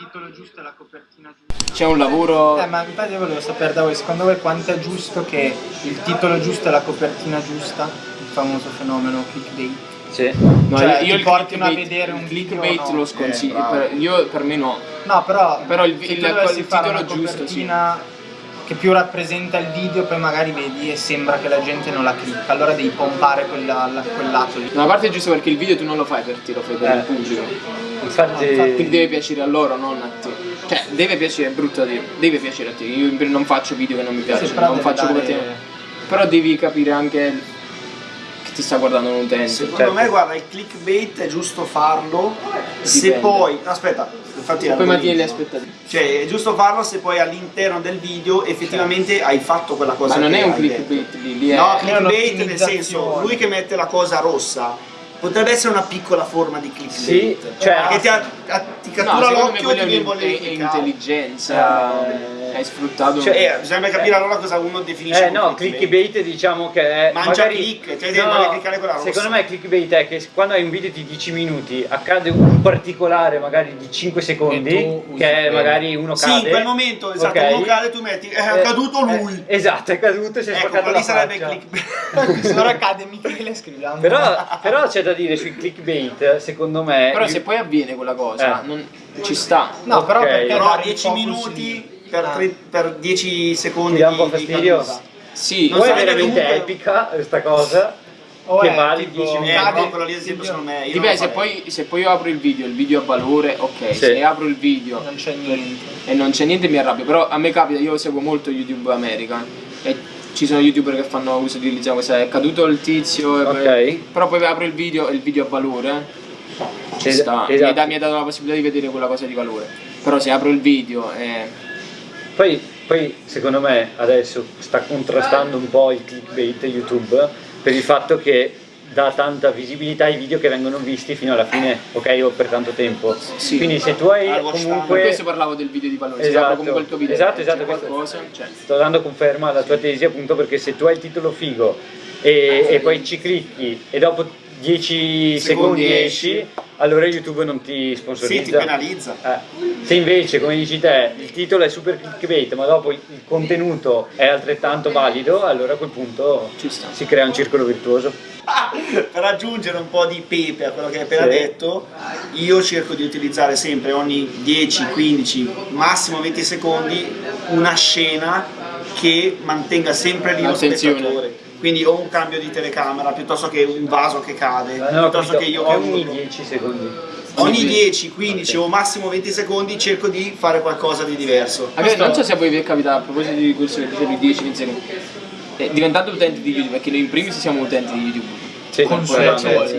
titolo giusto e la copertina giusta. C'è un lavoro... Eh, ma infatti io volevo sapere da voi, secondo voi quanto è giusto che il titolo giusto e la copertina giusta, il famoso fenomeno clickbait, Sì. No, cioè, io ti il portino a vedere un il clickbait no? lo sconsiglio, Eh, per- io per me no. No, però, Però il- il- il fare titolo una giusto, copertina che più rappresenta il video, poi magari vedi e sembra che la gente non la clicca, allora devi pompare quella, la- quel lato lì. Da una parte è giusto perché il video tu non lo fai per te, lo fai per Eh. il pubblico. Infatti, Quindi deve piacere a loro, non a te. Cioè, deve piacere, è brutto da dire, deve piacere a te. Io non faccio video che non mi piacciono, però non faccio dare- copertina. Però devi capire anche che ti sta guardando un utente. Secondo Certo. me, guarda, il clickbait è giusto farlo se Dipende. poi. Aspetta, infatti. Poi mantieni le aspettative. Cioè, è giusto farlo se poi all'interno del video effettivamente hai fatto quella cosa. Ma non che è un detto. clickbait lì, lì è... No, è clickbait nel senso, lui che mette la cosa rossa potrebbe essere una piccola forma di clickbait. Sì, cioè- che ti, a- a- ti No, cattura me l'occhio e ti viene un- voglia di intelligenza, Eh, hai sfruttato... Cioè, eh, bisogna capire allora cosa uno definisce Eh no, clickbait diciamo che è Mangia magari, click, cioè devi cliccare quella rossa. Secondo me clickbait è che quando hai un video di 10 minuti accade un particolare magari di 5 secondi che è magari uno Sì, cade in quel momento, esatto, ok? uno cade tu metti, è Eh, caduto lui. eh, esatto, è caduto e si è ecco, spaccato la lì sarebbe faccia. clickbait. Se ora cade Michele scriviamo. Però, però c'è da dire sui clickbait, secondo me Però se poi avviene quella cosa, Eh. non, ci sta. No, però Ok. perché Però dare il 10 focus minuti? Per, Ah. tre- per 10 secondi ti dà un po' di- di fastidio. Sì, Non è veramente comunque- epica questa cosa. O che è vale tipo, 10 Eh, minuti. cade- no, quello lì esempio secondo me Dipende, se poi, se poi io apro il video, il video ha valore, ok. Sì. Se apro il video non c'è niente. e non c'è niente mi arrabbio. Però a me capita, io seguo molto YouTube America e ci sono youtuber che fanno uso di utilizzare questa, è caduto il tizio, Ok. poi- però poi apro il video e il video ha valore. Ci Es- sta, mi, esatto. mi ha dato la possibilità di vedere quella cosa di valore. Però se apro il video e Poi, poi secondo me adesso sta contrastando un po' il clickbait YouTube per il fatto che dà tanta visibilità ai video che vengono visti fino alla fine, ok, o per tanto tempo. Sì. Quindi se tu hai Al time. per comunque... questo parlavo del video di valore. Se Esatto. comunque il tuo video Esatto, esatto, qualcosa, cioè, Sto dando conferma alla tua tesi appunto perché se tu hai il titolo figo e, e poi ci clicchi e dopo 10 secondi, Secondi esci. Allora YouTube non ti Sì, ti sponsorizza. penalizza. Eh, Se invece, come dici te, il titolo è super clickbait, ma dopo il contenuto è altrettanto valido, allora a quel punto Ci sta. si crea un circolo virtuoso. per aggiungere un po' di pepe a quello che hai appena Sì. detto, io cerco di utilizzare sempre ogni 10, 15, massimo 20 secondi una scena che mantenga sempre lì lo spettatore. Quindi o un cambio di telecamera piuttosto che un vaso che cade, ho piuttosto che io che ogni urlo. 10 secondi. Ogni 10, 15 o massimo 20 secondi cerco di fare qualcosa di diverso. A me- non so se a voi vi è capitato a proposito di questo che dicevi 10 secondi. Eh, diventate utenti di YouTube, perché noi in primis siamo utenti di YouTube. Sì, Consumatori.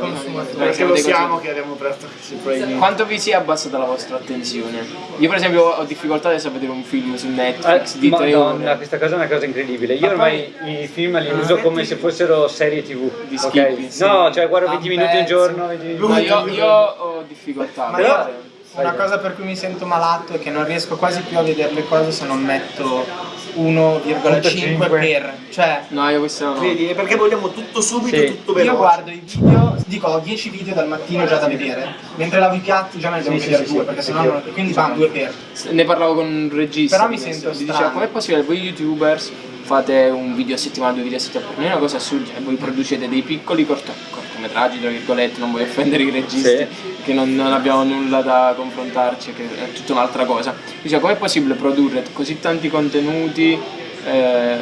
Perché lo siamo che abbiamo aperto questi probabilmente. Quanto vi si è abbassata la vostra attenzione? Io per esempio ho difficoltà adesso a vedere un film su Netflix di 3 Eh, Madonna, ore. questa cosa è una cosa incredibile. Io Ma ormai i film li uso come se fossero serie tv. Di ok? skippi, sì. No, cioè guardo 20 A minuti pezzi. giorno. 20 minuti No, io, io ho difficoltà. Ma però- una cosa per cui mi sento malato è che non riesco quasi più a vedere le cose se non metto 1,5 per. Cioè, No, io questo no. Vedi, è perché vogliamo tutto subito, Sì. tutto veloce. io guardo i video, dico ho 10 video dal mattino già da vedere, mentre lavo i piatti già ne devo Sì, sì, vedere sì, due, sì, perché sennò non, quindi vanno due per. Ne parlavo con un regista. Però mi sento Mi strano. diceva, com'è possibile? Voi youtubers fate un video a settimana, due video a settimana, per me è una cosa assurda, e voi producete dei piccoli corto- cortometraggi, tra virgolette, non voglio offendere i registi, Sì. Che non, non abbiamo nulla da confrontarci, che è tutta un'altra cosa. Mi diceva, com'è possibile produrre così tanti contenuti eh,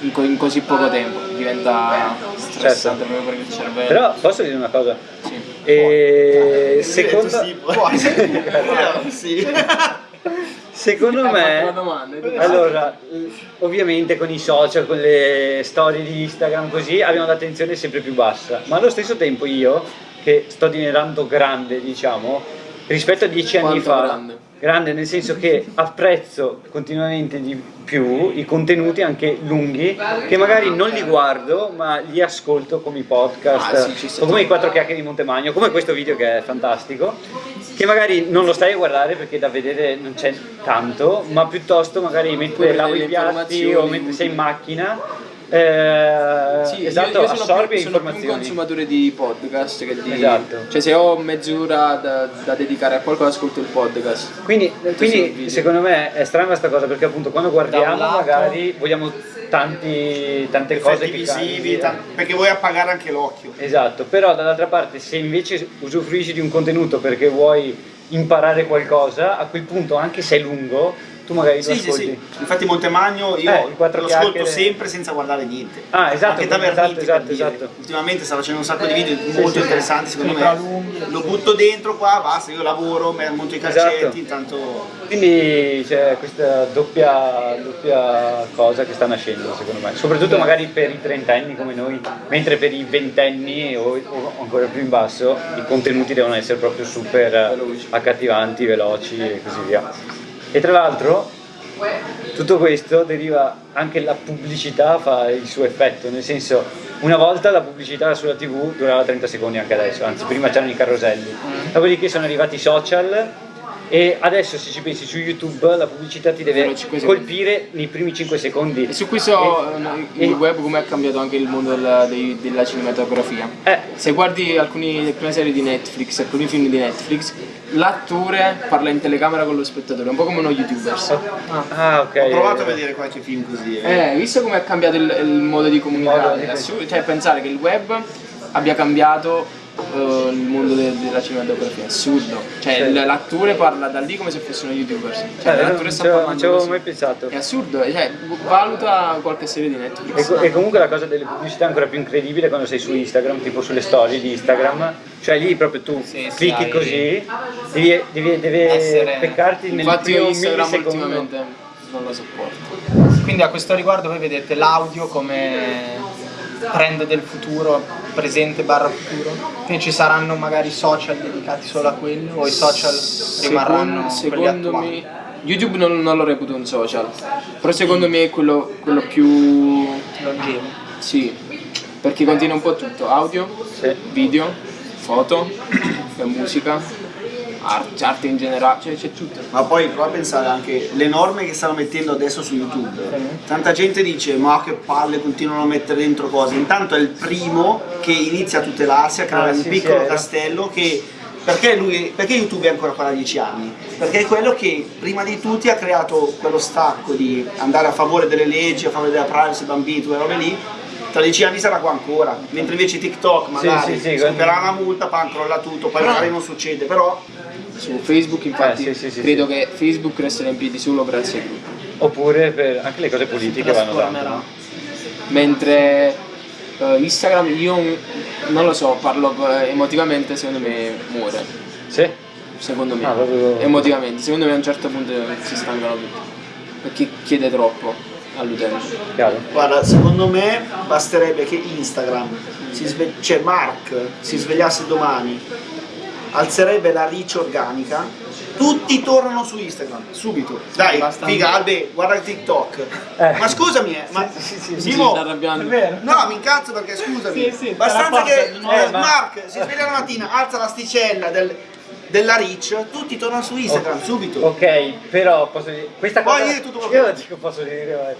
in, co- in così poco tempo? Diventa stressante proprio per il cervello. Certo. Però posso dire una cosa? Sì. E secondo, Sì, puoi. Sì. secondo me, allora, ovviamente con i social, con le storie di Instagram così, abbiamo l'attenzione sempre più bassa. Ma allo stesso tempo io, che sto diventando grande, diciamo, rispetto a dieci anni Quanto fa, grande? grande nel senso che apprezzo continuamente di più i contenuti anche lunghi che magari non li guardo ma li ascolto come i podcast Ah, sì, o come i quattro chiacchiere di Montemagno come questo video che è fantastico che magari non lo stai a guardare perché da vedere non c'è tanto ma piuttosto magari mentre lavo i piatti o mentre sei in macchina eh, Sì, esatto, io, io sono, più, sono più un consumatore di podcast che di... Esatto. Cioè se ho mezz'ora da, da dedicare a qualcosa ascolto il podcast. Quindi, quindi secondo me è strana questa cosa perché appunto quando guardiamo lato- magari vogliamo tanti, tante cose visivi, perché vuoi appagare anche l'occhio. Esatto, però dall'altra parte se invece usufruisci di un contenuto perché vuoi imparare qualcosa, a quel punto anche se è lungo, tu magari lo Sì, sì, ascolti. sì. Infatti Montemagno io Eh, lo ascolto chiacchiere. sempre senza guardare niente. Ah, esatto, Anche da esatto, esatto, esatto. Ultimamente sta facendo un sacco di video molto sì, interessanti secondo me. lunghi. Lo butto dentro qua, basta, io lavoro, monto i Esatto. calcetti, intanto Quindi c'è questa doppia, doppia cosa che sta nascendo secondo me, soprattutto magari per i trentenni come noi, mentre per i ventenni o, o ancora più in basso i contenuti devono essere proprio super Veloci. accattivanti, veloci e così via. E tra l'altro tutto questo deriva anche la pubblicità fa il suo effetto, nel senso una volta la pubblicità sulla tv durava 30 secondi anche adesso, anzi prima c'erano i caroselli, dopodiché sono arrivati i social e adesso se ci pensi su YouTube la pubblicità ti deve colpire nei primi 5 secondi. E su questo E- il e- web come ha cambiato anche il mondo della, della cinematografia. Eh, Se guardi alcuni, alcune serie di Netflix, alcuni film di Netflix, l'attore parla in telecamera con lo spettatore, un po' come uno youtuber. ah ok. ho provato a vedere qualche film così. eh. Eh, visto come è cambiato il, il modo di comunicare? modo di- È assurdo, cioè pensare che il web abbia cambiato eh, il mondo de- della cinematografia, è assurdo. Cioè Sì. l'attore parla da lì come se fosse uno youtuber. Cioè Eh, l'attore sta ci avevo- parlando non ci avevo mai pensato. È assurdo, cioè valuta qualche serie di E, Netflix. co- e comunque la cosa delle pubblicità è ancora più incredibile quando sei su Instagram, tipo sulle storie di Instagram, cioè lì proprio tu Sì, clicchi hai- così, devi, devi- Essere- peccarti nel Infatti io Instagram ultimamente non lo sopporto. Quindi a questo riguardo voi vedete l'audio come trend del futuro, presente barra futuro? Quindi ci saranno magari social dedicati solo a quello o i social rimarranno Secondo, me YouTube non, non lo reputo un social, però secondo me è quello, quello più Longevo. Sì, perché contiene un po' tutto, audio, Sì. video, foto, e musica, arte, arte in generale, cioè c'è tutto. Ma poi prova a pensare anche le norme che stanno mettendo adesso su YouTube. Tanta gente dice ma che palle continuano a mettere dentro cose. Intanto è il primo che inizia a tutelarsi, a creare Ah, un sì, piccolo sì, castello che perché, lui, perché YouTube è ancora qua da 10 anni? Perché è quello che prima di tutti ha creato quello stacco di andare a favore delle leggi, a favore della privacy, bambini, quelle robe lì. Tra 10 anni sarà qua ancora, mentre invece TikTok magari sì, sì, supererà una multa, poi crolla tutto, poi magari non succede, però Su Facebook infatti Eh, sì, sì, sì, credo che Facebook resterà in piedi solo grazie a lui. Oppure per anche le cose politiche vanno no? Mentre eh, Instagram io non lo so, parlo eh, emotivamente, secondo me muore. Sì? Secondo me. Ah, proprio- Emotivamente, secondo me a un certo punto si stancano tutti. Perché chiede troppo all'utente. Guarda, secondo me basterebbe che Instagram, si cioè Mark, si svegliasse domani, alzerebbe la reach organica, tutti tornano su Instagram, subito. Dai, Basta. figa, Albe, guarda TikTok. Eh. Ma scusami, eh, ma Sì, sì, sì, Si Simo, sta arrabbiando. No, mi incazzo perché scusami. Sì, sì, Bastanza che eh, ma- Mark si sveglia la mattina, alza l'asticella del- della reach, tutti tornano su Instagram subito. Ok, però posso dire, questa cosa dire tutto quello io dico posso dire, vai.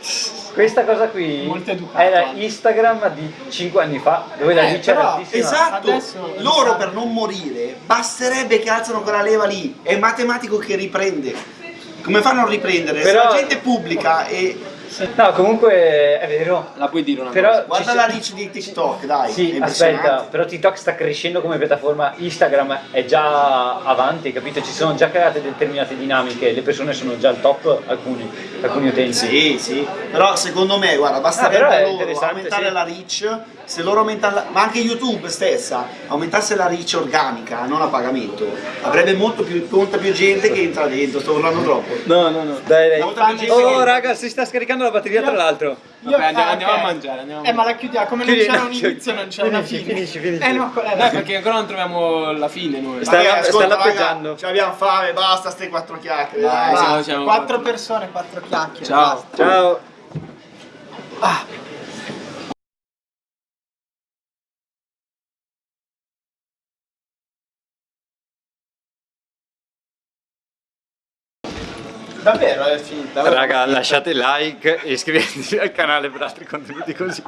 questa cosa qui era. Instagram di 5 anni fa, dove la Eh, reach era altissima. Esatto, Adesso- loro per non morire basterebbe che alzano quella leva lì, è matematico che riprende. Come fanno a riprendere? Però- Se la gente pubblica e No, comunque è vero. La puoi dire una Però cosa? guarda la reach di TikTok, dai. Sì, aspetta, però TikTok sta crescendo come piattaforma, Instagram è già avanti, capito? Ci sono già create determinate dinamiche, le persone sono già al top, alcuni, alcuni utenti. Sì, sì, però secondo me, guarda, Ah, basterebbe però è loro aumentare sì. la reach, se loro aumentano, la- ma anche YouTube stessa, aumentasse la reach organica, non a pagamento, avrebbe molto più, molta più gente che entra dentro, sto urlando troppo. No, no, no. Dai, dai. Oh che- raga, si sta scaricando la batteria tra l'altro. Io- Vabbè, andiamo- ah, andiamo a mangiare, andiamo a Eh, ma la chiudiamo, come non Chiudi- c'era un no, inizio, non c'è una fine. finisci, finisci. Eh no, quella- Eh, perché ancora non troviamo la fine noi. Sta- Vabbè, ascolta, raga, lappeggiando. ci abbiamo fame, basta ste quattro chiacchiere. Dai, dai. siamo- siamo- quattro persone, quattro chiacchiere. Ciao. basta. Ciao. Ah, Davvero è finita? Raga, lasciate like e iscrivetevi al canale per altri contenuti così.